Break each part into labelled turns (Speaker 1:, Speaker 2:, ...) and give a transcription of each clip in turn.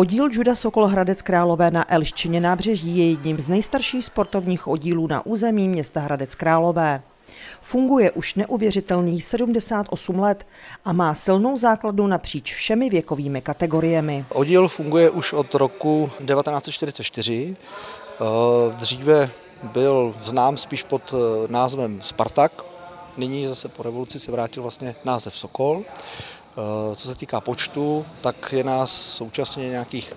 Speaker 1: Oddíl juda Sokol Hradec Králové na Elščině nábřeží je jedním z nejstarších sportovních oddílů na území města Hradec Králové. Funguje už neuvěřitelných 78 let a má silnou základu napříč všemi věkovými kategoriemi.
Speaker 2: Oddíl funguje už od roku 1944. Eh, dříve byl znám spíš pod eh, názvem Spartak, nyní zase po revoluci se vrátil vlastně název Sokol. Eh, co se týká počtu, tak je nás současně nějakých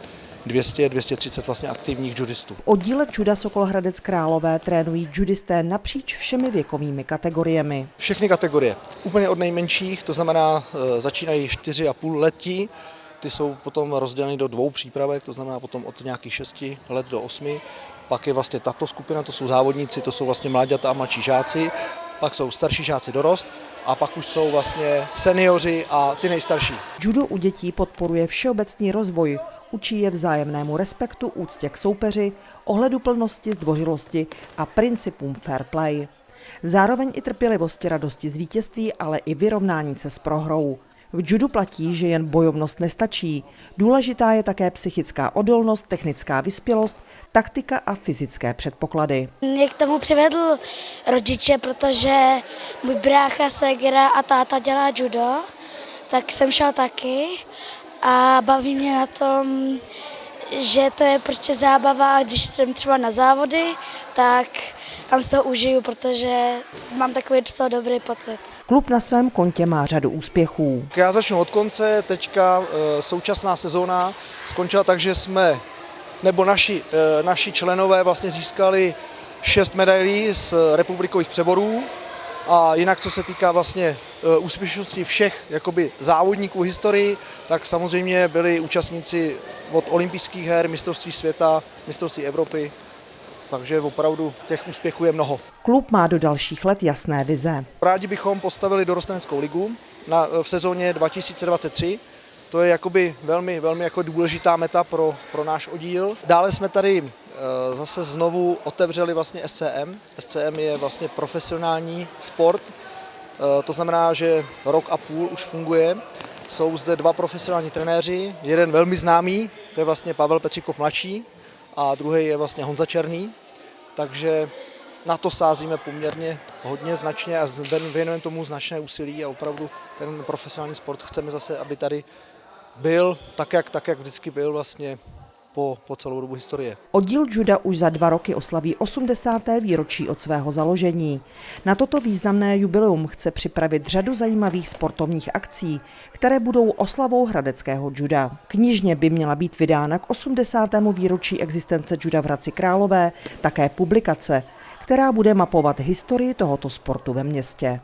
Speaker 2: 200-230 vlastně aktivních judistů.
Speaker 1: Oddíle juda Sokol Hradec Králové trénují judisté napříč všemi věkovými kategoriemi.
Speaker 2: Všechny kategorie, úplně od nejmenších, to znamená eh, začínají 4,5 letí, ty jsou potom rozděleny do dvou přípravek, to znamená potom od nějakých 6 let do 8. Pak je vlastně tato skupina, to jsou závodníci, to jsou vlastně mláďata a mladší žáci pak jsou starší žáci dorost a pak už jsou vlastně seniori a ty nejstarší.
Speaker 1: Judo u dětí podporuje všeobecný rozvoj, učí je vzájemnému respektu, úctě k soupeři, ohleduplnosti, zdvořilosti a principům fair play. Zároveň i trpělivosti, radosti z vítězství, ale i vyrovnání se s prohrou. V judu platí, že jen bojovnost nestačí. Důležitá je také psychická odolnost, technická vyspělost, taktika a fyzické předpoklady.
Speaker 3: Mě k tomu přivedl rodiče, protože můj brácha, segra a táta dělá judo, tak jsem šel taky a baví mě na tom, že to je prostě zábava když jsem třeba na závody, tak tam si to užiju, protože mám takový docela dobrý pocit.
Speaker 1: Klub na svém kontě má řadu úspěchů.
Speaker 2: Já začnu od konce. Teďka e, současná sezóna skončila tak, že jsme, nebo naši, e, naši členové vlastně získali šest medailí z republikových přeborů. A jinak, co se týká vlastně e, úspěšnosti všech jakoby závodníků v historii, tak samozřejmě byli účastníci od olympijských her, mistrovství světa, mistrovství Evropy, takže opravdu těch úspěchů je mnoho.
Speaker 1: Klub má do dalších let jasné vize.
Speaker 2: Rádi bychom postavili dorosteneckou ligu na, v sezóně 2023. To je jakoby velmi, velmi jako důležitá meta pro, pro náš oddíl. Dále jsme tady e, zase znovu otevřeli vlastně SCM. SCM je vlastně profesionální sport, e, to znamená, že rok a půl už funguje. Jsou zde dva profesionální trenéři, jeden velmi známý, to je vlastně Pavel Petříkov mladší, a druhý je vlastně Honza Černý, takže na to sázíme poměrně hodně značně a věnujeme tomu značné úsilí a opravdu ten profesionální sport chceme zase, aby tady byl tak, jak, tak, jak vždycky byl vlastně po, po celou dobu historie.
Speaker 1: Oddíl juda už za dva roky oslaví 80. výročí od svého založení. Na toto významné jubileum chce připravit řadu zajímavých sportovních akcí, které budou oslavou hradeckého juda. Knižně by měla být vydána k 80. výročí existence juda v Hradci Králové také publikace, která bude mapovat historii tohoto sportu ve městě.